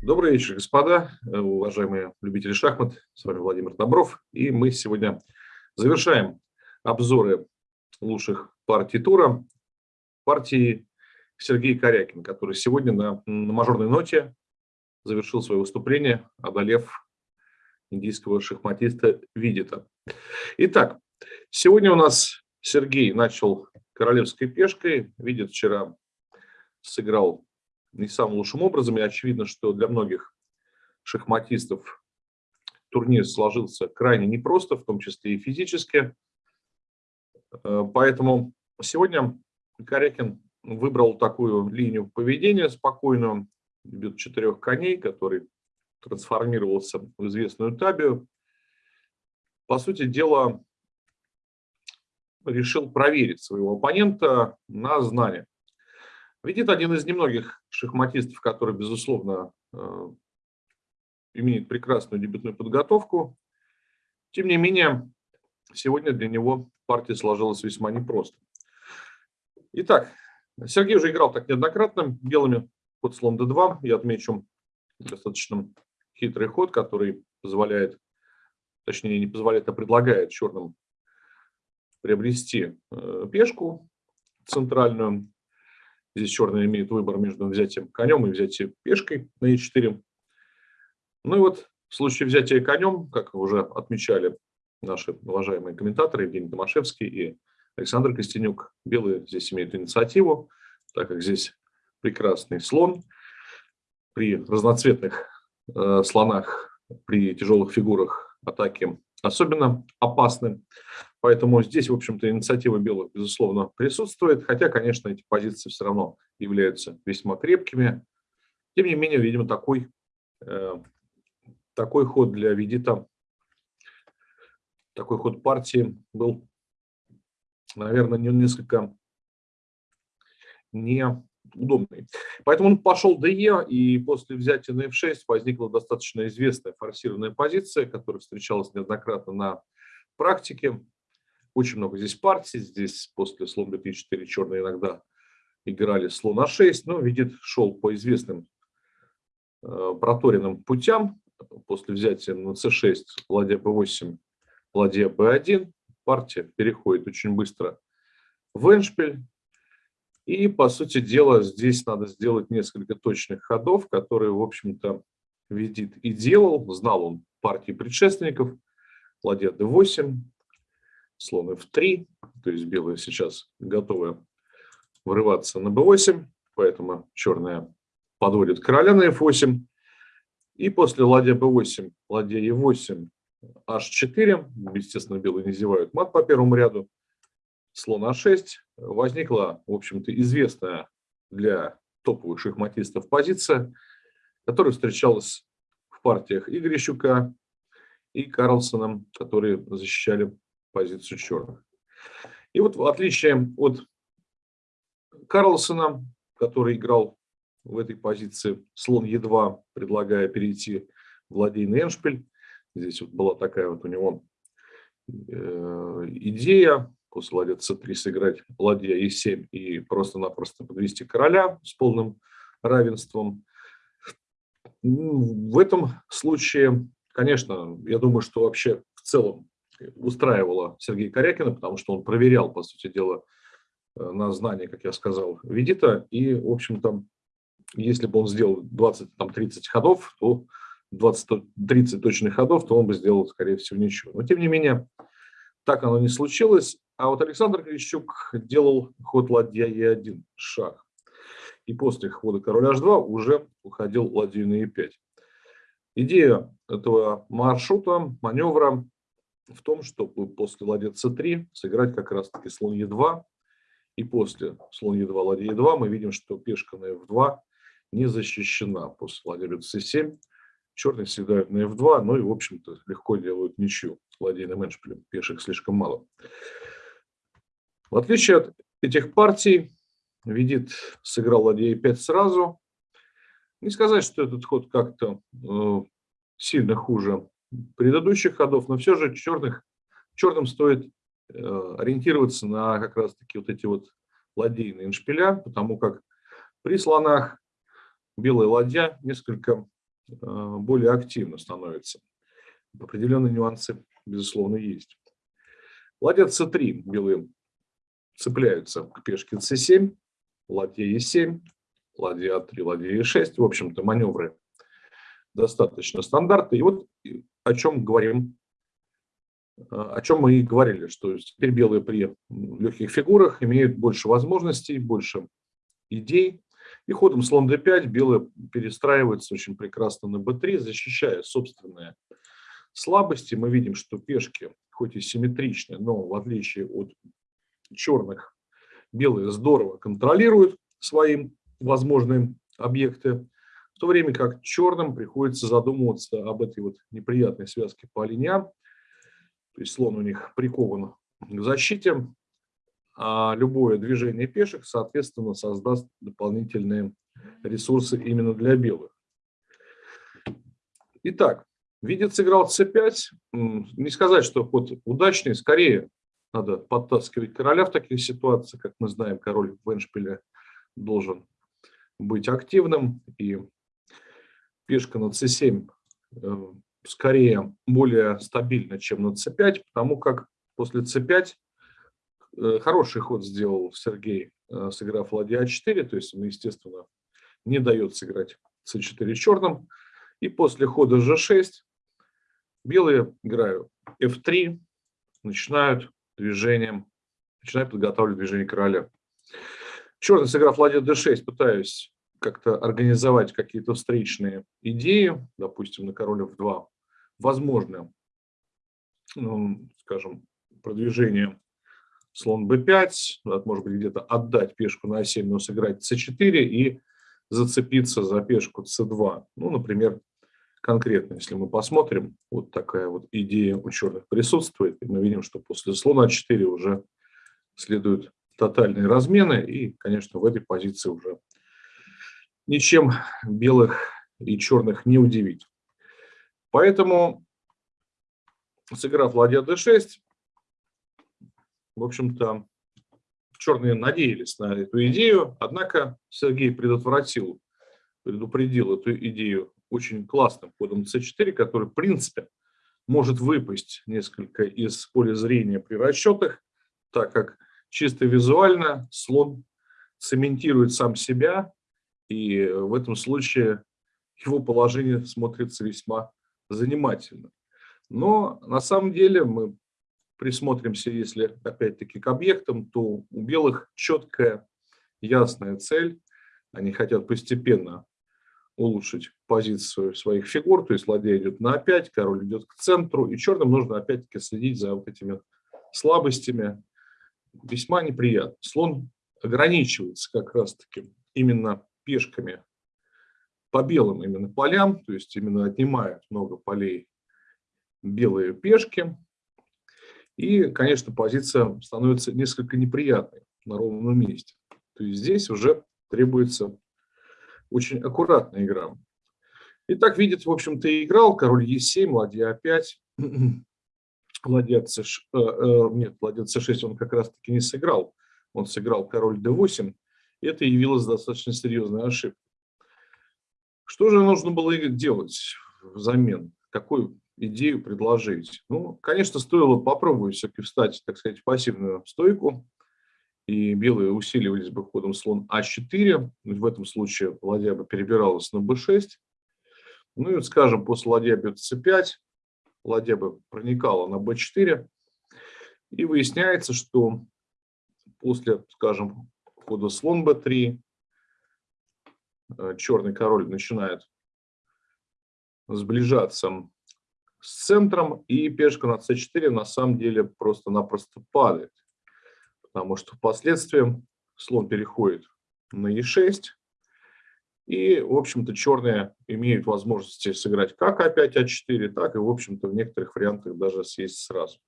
Добрый вечер, господа, э, уважаемые любители шахмат. С вами Владимир Добров. И мы сегодня завершаем обзоры лучших партий тура. Партии Сергей Корякин, который сегодня на, на мажорной ноте завершил свое выступление, одолев индийского шахматиста Видита. Итак, сегодня у нас Сергей начал королевской пешкой. Видит вчера сыграл не самым лучшим образом. И очевидно, что для многих шахматистов турнир сложился крайне непросто, в том числе и физически. Э, поэтому сегодня Корякин выбрал такую линию поведения спокойную, бьет четырех коней, который трансформировался в известную табию. По сути дела, решил проверить своего оппонента на знание. Видит один из немногих шахматистов, который, безусловно, э, имеет прекрасную дебютную подготовку. Тем не менее, сегодня для него партия сложилась весьма непросто. Итак, Сергей уже играл так неоднократно белыми под слон d2. Я отмечу достаточно хитрый ход, который позволяет, точнее не позволяет, а предлагает черным приобрести э, пешку центральную Здесь черный имеет выбор между взятием конем и взятием пешкой на e4. Ну и вот в случае взятия конем, как уже отмечали наши уважаемые комментаторы Евгений Томашевский и Александр Костенюк, белые здесь имеют инициативу, так как здесь прекрасный слон. При разноцветных э, слонах, при тяжелых фигурах атаки особенно опасны. Поэтому здесь, в общем-то, инициатива белых, безусловно, присутствует, хотя, конечно, эти позиции все равно являются весьма крепкими. Тем не менее, видимо, такой, э, такой ход для Видита, такой ход партии был, наверное, несколько неудобный. Поэтому он пошел ДЕ, и после взятия на F6 возникла достаточно известная форсированная позиция, которая встречалась неоднократно на практике. Очень много здесь партий. Здесь после слон b4 черные иногда играли слон а6. Но видит, шел по известным э, проторенным путям. После взятия на c6, ладья b8, ладья b1. Партия переходит очень быстро в эншпиль. И, по сути дела, здесь надо сделать несколько точных ходов, которые, в общем-то, видит и делал. Знал он партии предшественников. Ладья d8, слон f3, то есть белые сейчас готовы врываться на b8, поэтому черная подводит короля на f8. И после ладья b8, ладья e8, h4, естественно, белые не зевают мат по первому ряду, слон а6, возникла, в общем-то, известная для топовых шахматистов позиция, которая встречалась в партиях Игоря и Карлсона, которые защищали позицию черных. И вот в отличие от Карлсона, который играл в этой позиции слон Е2, предлагая перейти в ладейный эншпиль, здесь вот была такая вот у него э, идея после ладья c3 сыграть ладья e7 и просто-напросто подвести короля с полным равенством. В этом случае, конечно, я думаю, что вообще в целом устраивало Сергея Корякина, потому что он проверял, по сути дела, э, на знание, как я сказал, Ведита. И, в общем-то, если бы он сделал 20-30 ходов, то 20-30 точных ходов, то он бы сделал, скорее всего, ничего. Но, тем не менее, так оно не случилось. А вот Александр Крищук делал ход ладья Е1, шаг. И после хода король H2 уже уходил ладью на Е5. Идея этого маршрута, маневра в том, чтобы после ладья c3 сыграть как раз-таки слон e2. И после слон e2, ладья e2 мы видим, что пешка на f2 не защищена. После ладья бьет c7. Черные всегда на f2, ну и, в общем-то, легко делают ничью с ладейным эншпилем. Пешек слишком мало. В отличие от этих партий, видит, сыграл ладья e5 сразу. Не сказать, что этот ход как-то э, сильно хуже предыдущих ходов, но все же черных, черным стоит э, ориентироваться на как раз-таки вот эти вот ладейные иншпиля, потому как при слонах белая ладья несколько более активно становится. Определенные нюансы, безусловно, есть. Ладья c3 белые цепляются к пешке c7, ладья e7, ладья a3, ладья e6. В общем-то, маневры достаточно стандартные. И вот о чем говорим, о чем мы и говорили, что теперь белые при легких фигурах имеют больше возможностей, больше идей. И ходом слон d5 белые перестраиваются очень прекрасно на b3, защищая собственные слабости. Мы видим, что пешки хоть и симметричны, но в отличие от черных, белые здорово контролируют свои возможные объекты, в то время как черным приходится задумываться об этой вот неприятной связке по линиям. То есть слон у них прикован к защите, а любое движение пешек, соответственно, создаст дополнительные ресурсы именно для белых. Итак, Видит сыграл c5. Не сказать, что ход удачный, скорее надо подтаскивать короля в таких ситуациях. Как мы знаем, король в Эншпиле должен быть активным. И пешка на c7 э, скорее более стабильна, чем на c5, потому как после c5 э, хороший ход сделал Сергей, э, сыграв ладья a4, то есть он, естественно, не дает сыграть c4 черным. И после хода g6 Белые играют f3, начинают движением, начинают подготавливать движение короля. Черный, сыграв ладья d6, пытаюсь как-то организовать какие-то встречные идеи, допустим, на король f2. Возможно, ну, скажем, продвижение слон b5, может быть, где-то отдать пешку на a7, но сыграть c4 и зацепиться за пешку c2. Ну, например, конкретно, если мы посмотрим, вот такая вот идея у черных присутствует, и мы видим, что после слона 4 уже следуют тотальные размены, и, конечно, в этой позиции уже ничем белых и черных не удивить. Поэтому, сыграв ладья d6, в общем-то, черные надеялись на эту идею, однако Сергей предотвратил, предупредил эту идею очень классным ходом c4, который, в принципе, может выпасть несколько из поля зрения при расчетах, так как чисто визуально слон цементирует сам себя, и в этом случае его положение смотрится весьма занимательно. Но на самом деле мы присмотримся, если опять-таки к объектам, то у белых четкая, ясная цель. Они хотят постепенно улучшить позицию своих фигур, то есть ладья идет на А5, король идет к центру, и черным нужно опять-таки следить за вот этими слабостями. Весьма неприятно. Слон ограничивается как раз-таки именно пешками по белым именно полям, то есть именно отнимают много полей белые пешки. И, конечно, позиция становится несколько неприятной на ровном месте. То есть здесь уже требуется очень аккуратная игра. Итак, видит, в общем-то, и играл король Е7, ладья А5, ладья c э, э, нет, ладья С6 он как раз-таки не сыграл. Он сыграл король d8, и это явилось достаточно серьезной ошибкой. Что же нужно было делать взамен? Какую идею предложить? Ну, конечно, стоило попробовать все-таки встать, так сказать, в пассивную стойку, и белые усиливались бы ходом слон А4. В этом случае ладья бы перебиралась на b6. Ну и, скажем, после ладья бьет c5, ладья бы проникала на b4. И выясняется, что после, скажем, хода слон b3, э, черный король начинает сближаться с центром, и пешка на c4 на самом деле просто-напросто падает. Потому что впоследствии слон переходит на e6, и, в общем-то, черные имеют возможности сыграть как а5, а4, так и, в общем-то, в некоторых вариантах даже съесть сразу.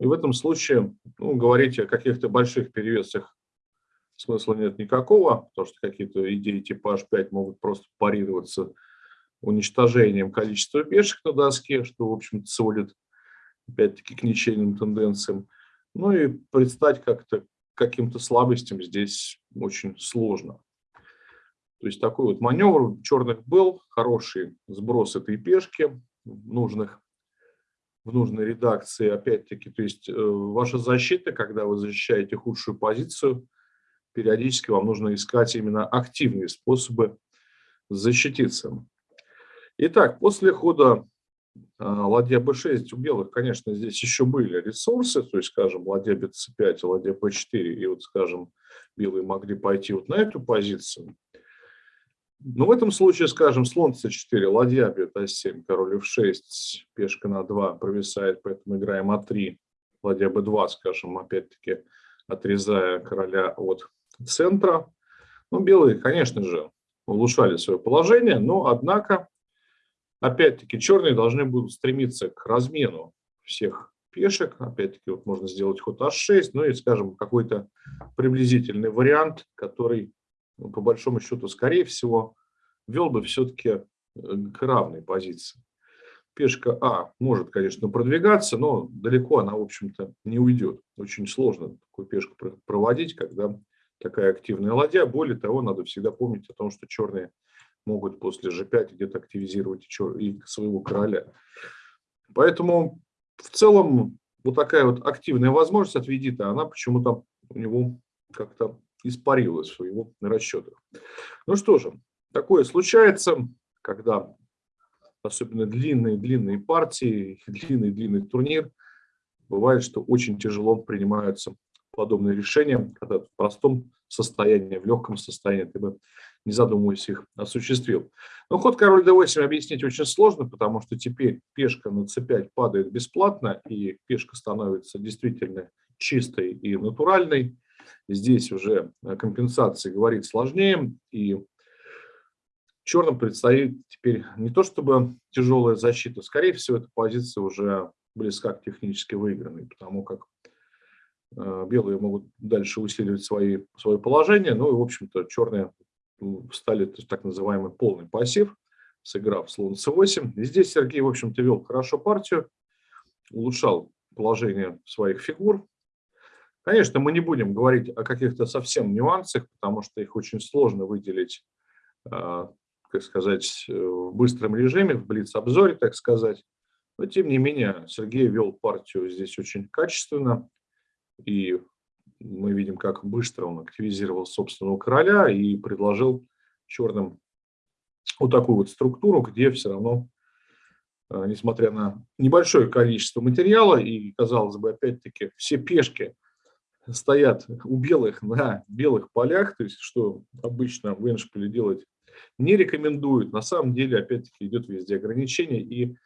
И в этом случае ну, говорить о каких-то больших перевесах смысла нет никакого, потому что какие-то идеи типа h5 могут просто парироваться уничтожением количества пешек на доске, что, в общем-то, сводит, опять-таки, к ничейным тенденциям. Ну и предстать как-то каким-то слабостям здесь очень сложно. То есть такой вот маневр черных был, хороший сброс этой пешки в нужных в нужной редакции, опять-таки, то есть э, ваша защита, когда вы защищаете худшую позицию, периодически вам нужно искать именно активные способы защититься. Итак, после хода э, ладья b6 у белых, конечно, здесь еще были ресурсы, то есть, скажем, ладья bc5 и ладья b4, и вот, скажем, белые могли пойти вот на эту позицию. Но в этом случае, скажем, слон c4, ладья бьет а7, король f6, пешка на 2 провисает, поэтому играем а3, ладья b2, скажем, опять-таки отрезая короля от центра. Ну, белые, конечно же, улучшали свое положение, но, однако, опять-таки, черные должны будут стремиться к размену всех пешек. Опять-таки, вот можно сделать ход h6, ну и, скажем, какой-то приблизительный вариант, который ну, по большому счету, скорее всего, вел бы все-таки э, к равной позиции. Пешка А может, конечно, продвигаться, но далеко она, в общем-то, не уйдет. Очень сложно такую пешку проводить, когда такая активная ладья. Более того, надо всегда помнить о том, что черные могут после g5 где-то активизировать и своего короля. Поэтому в целом вот такая вот активная возможность от Ведита, она почему-то у него как-то испарилась в его расчетах. Ну что же, такое случается, когда особенно длинные-длинные партии, длинный-длинный турнир, бывает, что очень тяжело принимаются подобные решения, когда в простом состоянии, в легком состоянии ты бы, не задумываясь, их осуществил. Но ход король d8 объяснить очень сложно, потому что теперь пешка на c5 падает бесплатно, и пешка становится действительно чистой и натуральной. Здесь уже компенсации говорить сложнее, и черным предстоит теперь не то чтобы тяжелая защита, скорее всего, эта позиция уже близка к технически выигранной, потому как э, белые могут дальше усиливать свои, свое положение, ну и, в общем-то, черные стали так называемый полный пассив, сыграв слон c8. И здесь Сергей, в общем-то, вел хорошо партию, улучшал положение своих фигур, Конечно, мы не будем говорить о каких-то совсем нюансах, потому что их очень сложно выделить, как сказать, в быстром режиме, в блиц-обзоре, так сказать. Но, тем не менее, Сергей вел партию здесь очень качественно, и мы видим, как быстро он активизировал собственного короля и предложил черным вот такую вот структуру, где все равно, а, несмотря на небольшое количество материала и, казалось бы, опять-таки, все пешки стоят у белых на белых полях, то есть что обычно в Эншпиле делать не рекомендуют. На самом деле, опять-таки, идет везде ограничение и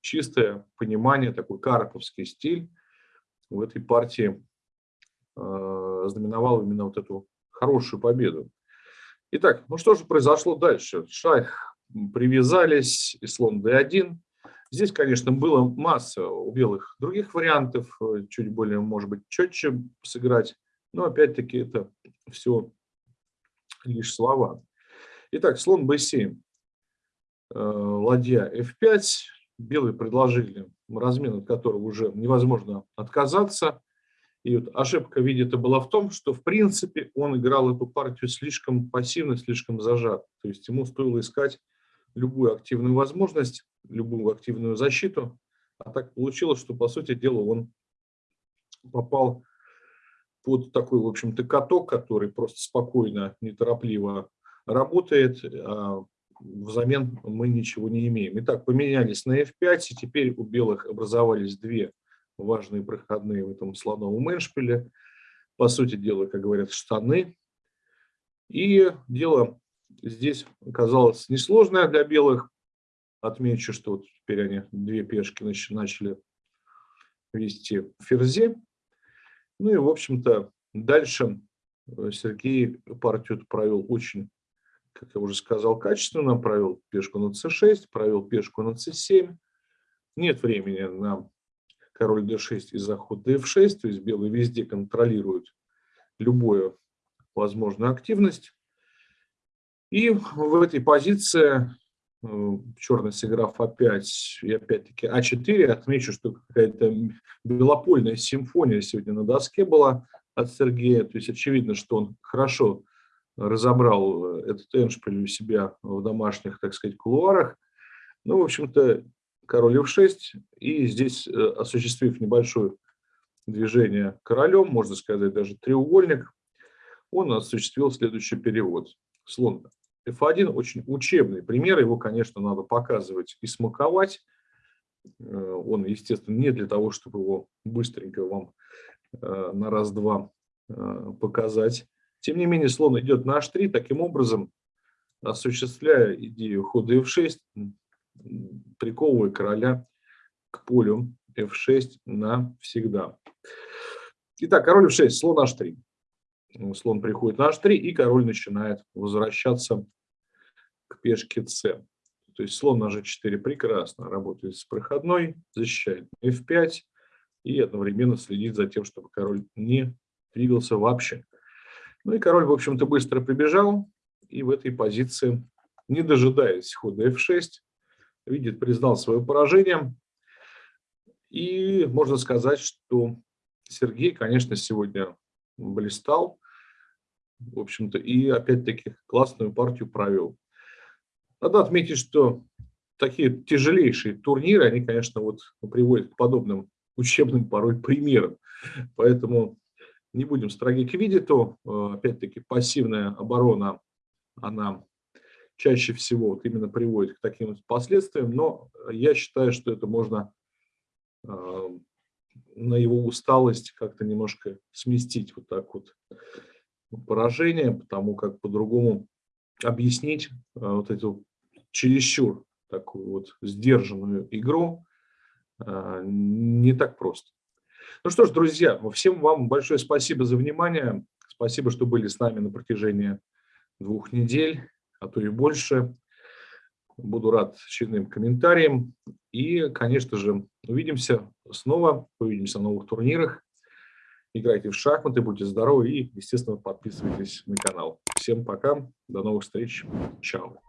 чистое понимание, такой карповский стиль в этой партии э, знаменовал именно вот эту хорошую победу. Итак, ну что же произошло дальше? Шах привязались, и слон d1. Здесь, конечно, было масса у белых других вариантов, э, чуть более, может быть, четче сыграть, но опять-таки это все лишь слова. Итак, слон b7, э, ладья f5, белые предложили размен, от которого уже невозможно отказаться. И вот ошибка видите была в том, что в принципе он играл эту партию слишком пассивно, слишком зажат. То есть ему стоило искать любую активную возможность, любую активную защиту. А так получилось, что, по сути дела, он попал под такой, в общем-то, каток, который просто спокойно, неторопливо работает, а взамен мы ничего не имеем. Итак, поменялись на F5, и теперь у белых образовались две важные проходные в этом слоновом эншпиле. По сути дела, как говорят, штаны. И дело здесь оказалось несложное для белых. Отмечу, что вот теперь они две пешки начали вести в ферзе. Ну и, в общем-то, дальше э, Сергей партию провел очень, как я уже сказал, качественно. Провел пешку на c6, провел пешку на c7. Нет времени на король d6 и заход df6, то есть белые везде контролируют любую возможную активность. И в этой позиции э, черный сыграв А5 и опять-таки А4, отмечу, что какая-то белопольная симфония сегодня на доске была от Сергея. То есть очевидно, что он хорошо разобрал этот эншпиль у себя в домашних, так сказать, кулуарах. Ну, в общем-то, король f6, и здесь, осуществив небольшое движение королем, можно сказать, даже треугольник, он осуществил следующий перевод. Слон F1 очень учебный пример, его, конечно, надо показывать и смаковать. Э, он, естественно, не для того, чтобы его быстренько вам э, на раз-два э, показать. Тем не менее, слон идет на h3, таким образом, осуществляя идею хода f6, приковывая короля к полю f6 навсегда. Итак, король f6, слон h3 слон приходит на h3, и король начинает возвращаться к пешке c. То есть слон на g4 прекрасно работает с проходной, защищает f5 и одновременно следит за тем, чтобы король не двигался вообще. Ну и король, в общем-то, быстро прибежал, и в этой позиции, не дожидаясь хода f6, видит, признал свое поражение. И можно сказать, что Сергей, конечно, сегодня блистал в общем-то, и опять-таки классную партию провел. Надо отметить, что такие тяжелейшие турниры, они, конечно, вот приводят к подобным учебным порой примерам. Поэтому не будем строги к видету. Э, опять-таки пассивная оборона, она чаще всего вот именно приводит к таким последствиям, но я считаю, что это можно э, на его усталость как-то немножко сместить вот так вот поражение, потому как по-другому объяснить э, вот эту чересчур такую вот сдержанную игру э, не так просто. Ну что ж, друзья, всем вам большое спасибо за внимание. Спасибо, что были с нами на протяжении двух недель, а то и больше. Буду рад очередным комментариям. И, конечно же, увидимся снова, увидимся на новых турнирах играйте в шахматы, будьте здоровы и, естественно, подписывайтесь на канал. Всем пока, до новых встреч, чао.